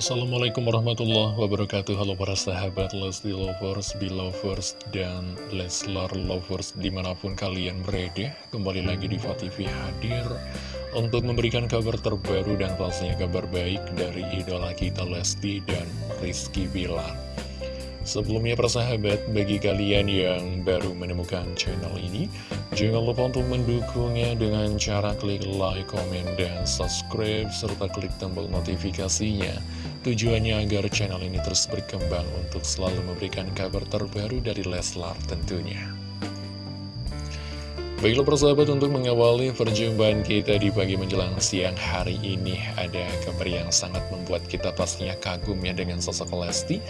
Assalamualaikum warahmatullahi wabarakatuh Halo para sahabat Lesti Lovers, Belovers, dan Leslar Lovers di mana pun kalian berada Kembali lagi di TV hadir untuk memberikan kabar terbaru dan pastinya kabar baik dari idola kita Lesti dan Rizky Bilar Sebelumnya persahabat, bagi kalian yang baru menemukan channel ini, jangan lupa untuk mendukungnya dengan cara klik like, komen, dan subscribe, serta klik tombol notifikasinya. Tujuannya agar channel ini terus berkembang untuk selalu memberikan kabar terbaru dari Leslar tentunya. Baiklah persahabat untuk mengawali perjumpaan kita di pagi menjelang siang hari ini Ada kabar yang sangat membuat kita pastinya kagum ya dengan sosok Lesti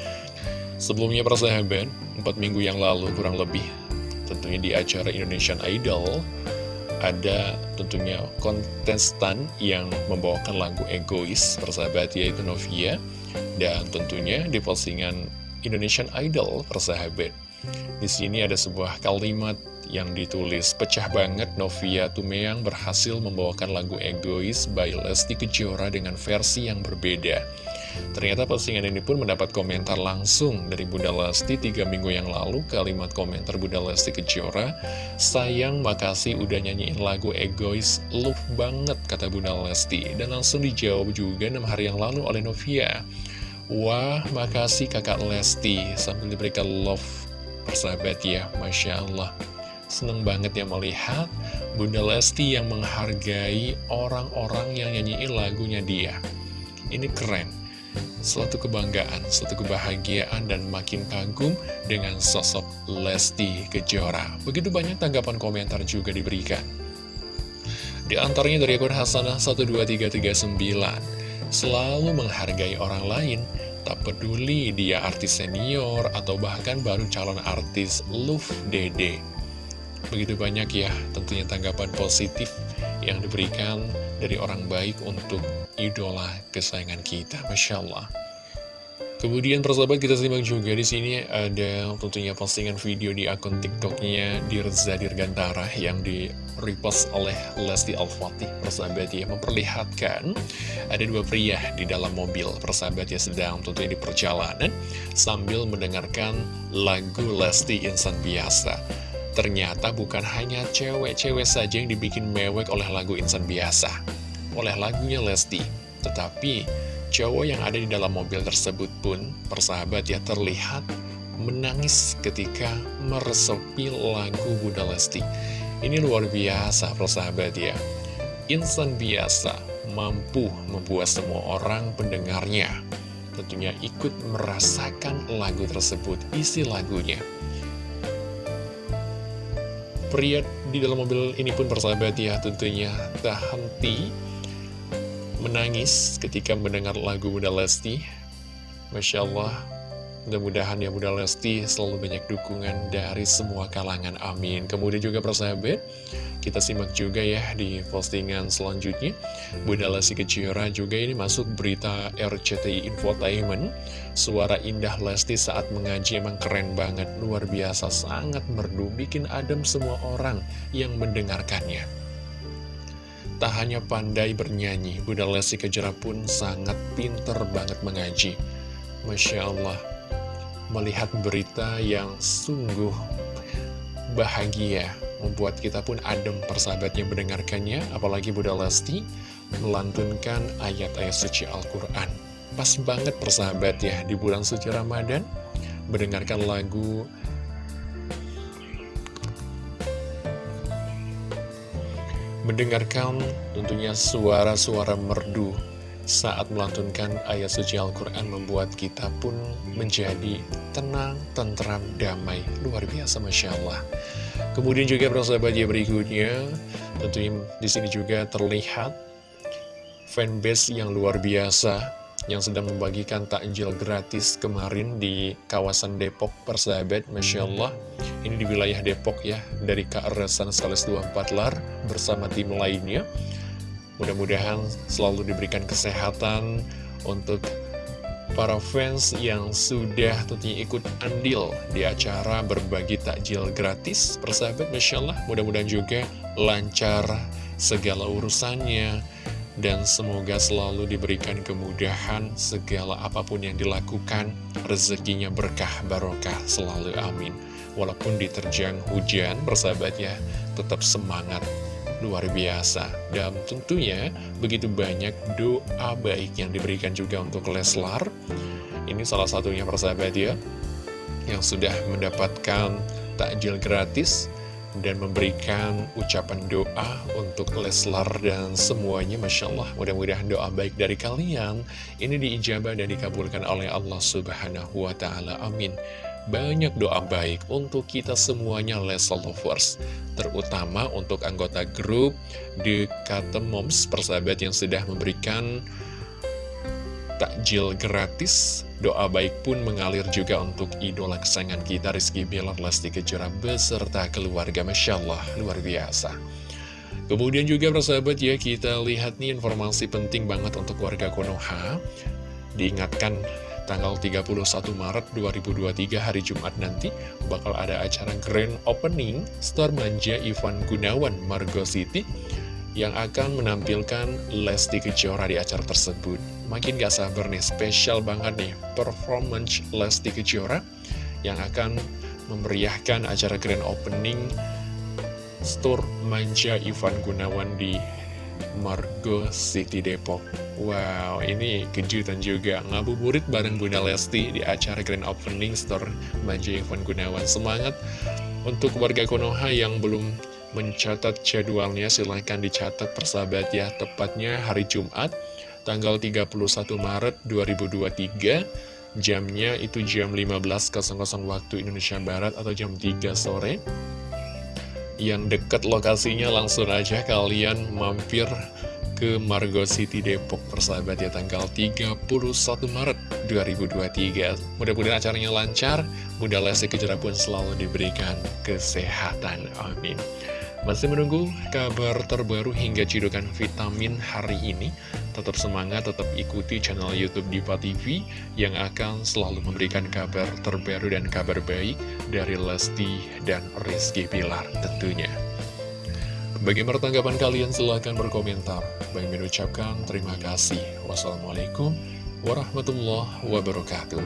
Sebelumnya persahabat, 4 minggu yang lalu kurang lebih tentunya di acara Indonesian Idol ada tentunya kontestan yang membawakan lagu egois persahabat yaitu Novia dan tentunya di postingan Indonesian Idol persahabat. Di sini ada sebuah kalimat yang ditulis pecah banget Novia Tumeang berhasil membawakan lagu egois by Lesti Kejora dengan versi yang berbeda. Ternyata postingan ini pun mendapat komentar langsung dari Bunda Lesti tiga minggu yang lalu. Kalimat komentar Bunda Lesti Kejora Sayang makasih udah nyanyiin lagu egois. Love banget kata Bunda Lesti. Dan langsung dijawab juga 6 hari yang lalu oleh Novia. Wah makasih kakak Lesti Sambil diberikan love persahabat ya. Masya Allah Seneng banget ya melihat Bunda Lesti yang menghargai orang-orang yang nyanyiin lagunya dia Ini keren suatu kebanggaan, suatu kebahagiaan, dan makin kagum dengan sosok Lesti Kejora. Begitu banyak tanggapan komentar juga diberikan. Di antaranya dari akun Hasanah 12339, selalu menghargai orang lain, tak peduli dia artis senior atau bahkan baru calon artis Luf Dede. Begitu banyak ya tentunya tanggapan positif yang diberikan dari orang baik untuk idola kesayangan kita. Masya Allah. Kemudian persahabat kita simak juga di sini ada tentunya postingan video di akun TikToknya Dirza Dirgantara yang di repost oleh Lesti Al-Fatih persahabat ya memperlihatkan ada dua pria di dalam mobil persahabat ya sedang tentunya di perjalanan sambil mendengarkan lagu Lesti Insan Biasa. Ternyata bukan hanya cewek-cewek saja yang dibikin mewek oleh lagu Insan Biasa oleh lagunya Lesti. Tetapi cowok yang ada di dalam mobil tersebut pun persahabat ya terlihat menangis ketika meresepi lagu Bunda Lesti. Ini luar biasa persahabat ya. Insan biasa mampu membuat semua orang pendengarnya tentunya ikut merasakan lagu tersebut, isi lagunya. Pria di dalam mobil ini pun persahabat ya tentunya tak henti menangis ketika mendengar lagu Bunda Lesti. Masya Allah, mudah-mudahan ya Bunda Lesti selalu banyak dukungan dari semua kalangan, amin. Kemudian juga persahabat, kita simak juga ya di postingan selanjutnya. Bunda Lesti Kejora juga ini masuk berita RCTI Infotainment. Suara indah Lesti saat mengaji emang keren banget, luar biasa, sangat merdu, bikin adem semua orang yang mendengarkannya. Tak hanya pandai bernyanyi, Bunda Lesti Kejora pun sangat pinter banget mengaji. Masya Allah, melihat berita yang sungguh bahagia, membuat kita pun adem persahabatnya mendengarkannya, apalagi Bunda Lesti melantunkan ayat-ayat suci Al-Quran. Pas banget persahabat ya, di bulan suci Ramadan, mendengarkan lagu mendengarkan tentunya suara-suara merdu saat melantunkan ayat suci Al-Quran membuat kita pun menjadi tenang, tentram, damai. Luar biasa, Masya Allah. Kemudian juga persahabat ya berikutnya, tentunya di sini juga terlihat fanbase yang luar biasa yang sedang membagikan takjil gratis kemarin di kawasan Depok persahabat Masya Allah ini di wilayah Depok ya dari KRSan Sales 24 Lar bersama tim lainnya mudah-mudahan selalu diberikan kesehatan untuk para fans yang sudah tentunya ikut andil di acara berbagi takjil gratis persahabat Masya Allah mudah-mudahan juga lancar segala urusannya dan semoga selalu diberikan kemudahan segala apa pun yang dilakukan, rezekinya berkah barokah selalu amin. Walaupun diterjang hujan, bersahabat ya, tetap semangat luar biasa. Dan tentunya begitu banyak doa baik yang diberikan juga untuk Leslar ini salah satunya persahabat ya yang sudah mendapatkan takjil gratis dan memberikan ucapan doa untuk Leslar dan semuanya Masya Allah. Mudah-mudahan doa baik dari kalian. Ini diijabah dan dikabulkan oleh Allah Subhanahu Wa Taala. Amin banyak doa baik untuk kita semuanya Leslar Lovers. Terutama untuk anggota grup The Moms persahabat yang sudah memberikan takjil gratis. Doa baik pun mengalir juga untuk idola kesayangan kita Rizky Bilar Lesti Kejora beserta keluarga. Masya Allah luar biasa. Kemudian juga persahabat ya kita lihat nih informasi penting banget untuk warga Konoha. Diingatkan tanggal 31 Maret 2023 hari Jumat nanti bakal ada acara grand opening Star Manja Ivan Gunawan Margo City yang akan menampilkan Lesti Kejora di acara tersebut. Makin gak sabar nih, spesial banget nih performance Lesti Kejora yang akan memeriahkan acara grand opening Store Manja Ivan Gunawan di Margo City Depok. Wow, ini kejutan juga. Ngabuburit bareng Bunda Lesti di acara grand opening Store Manja Ivan Gunawan. Semangat untuk warga Konoha yang belum mencatat jadwalnya. Silahkan dicatat persahabat ya. Tepatnya hari Jumat tanggal 31 Maret 2023 jamnya itu jam 15.00 waktu Indonesia Barat atau jam 3 sore. Yang dekat lokasinya langsung aja. Kalian mampir ke Margo City Depok persahabat ya tanggal 31 Maret 2023 mudah-mudahan acaranya lancar Bunda Lesti Kejora pun selalu diberikan kesehatan amin masih menunggu kabar terbaru hingga cidukan vitamin hari ini? Tetap semangat, tetap ikuti channel Youtube Diva TV yang akan selalu memberikan kabar terbaru dan kabar baik dari Lesti dan Rizky Pilar tentunya. Bagaimana tanggapan kalian? Silahkan berkomentar. Bagi mengucapkan terima kasih. Wassalamualaikum warahmatullahi wabarakatuh.